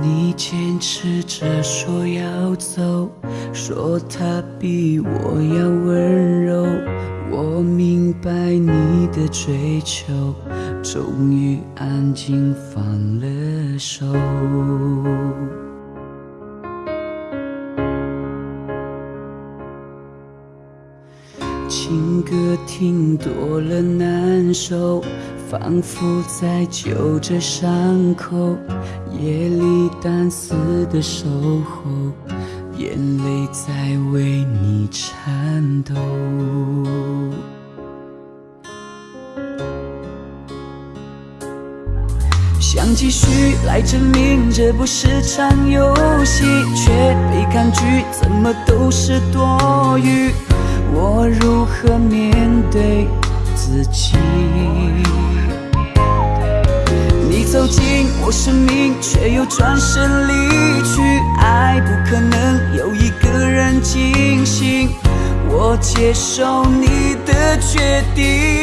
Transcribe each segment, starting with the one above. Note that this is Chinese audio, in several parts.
你坚持着说要走，说他比我要温柔。我明白你的追求，终于安静放了手。情歌听多了难受，仿佛在揪着伤口。夜里单丝的守候，眼泪在为你颤抖。想继续来证明这不是场游戏，却被抗拒，怎么都是多余。我如何面对自己？走进我生命，却又转身离去。爱不可能有一个人惊醒，我接受你的决定。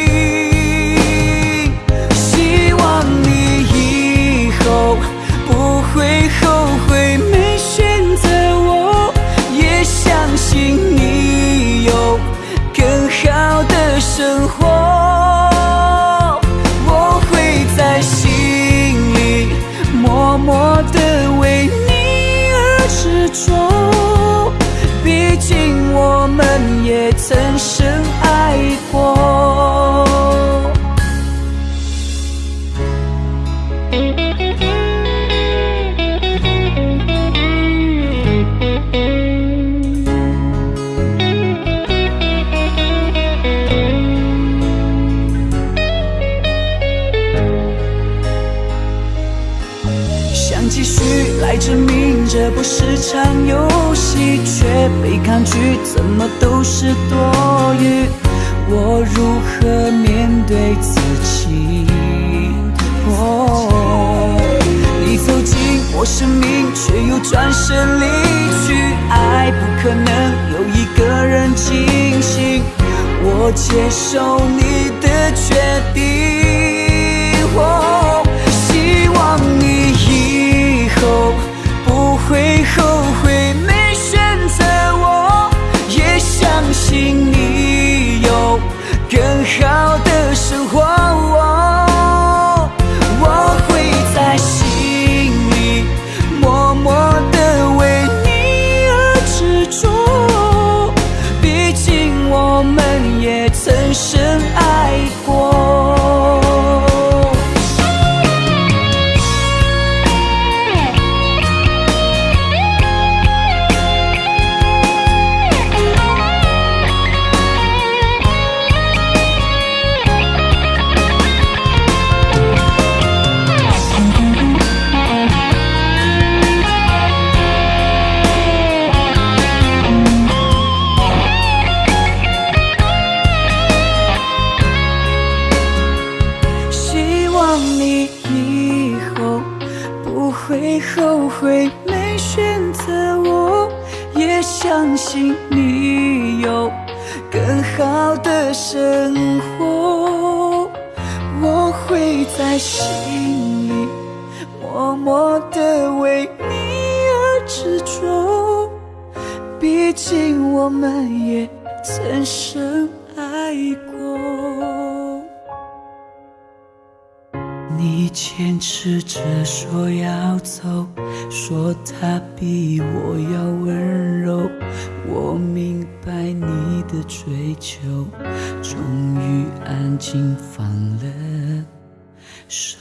证明这不是场游戏，却被抗拒，怎么都是多余。我如何面对自己？哦，你走进我生命，却又转身离去。爱不可能有一个人清醒，我接受你更好相信你有更好的生活。我会在心里默默的为你而执着，毕竟我们也曾深爱过。你坚持着说要走，说他比我要温柔。我明白你的追求，终于安静放了手。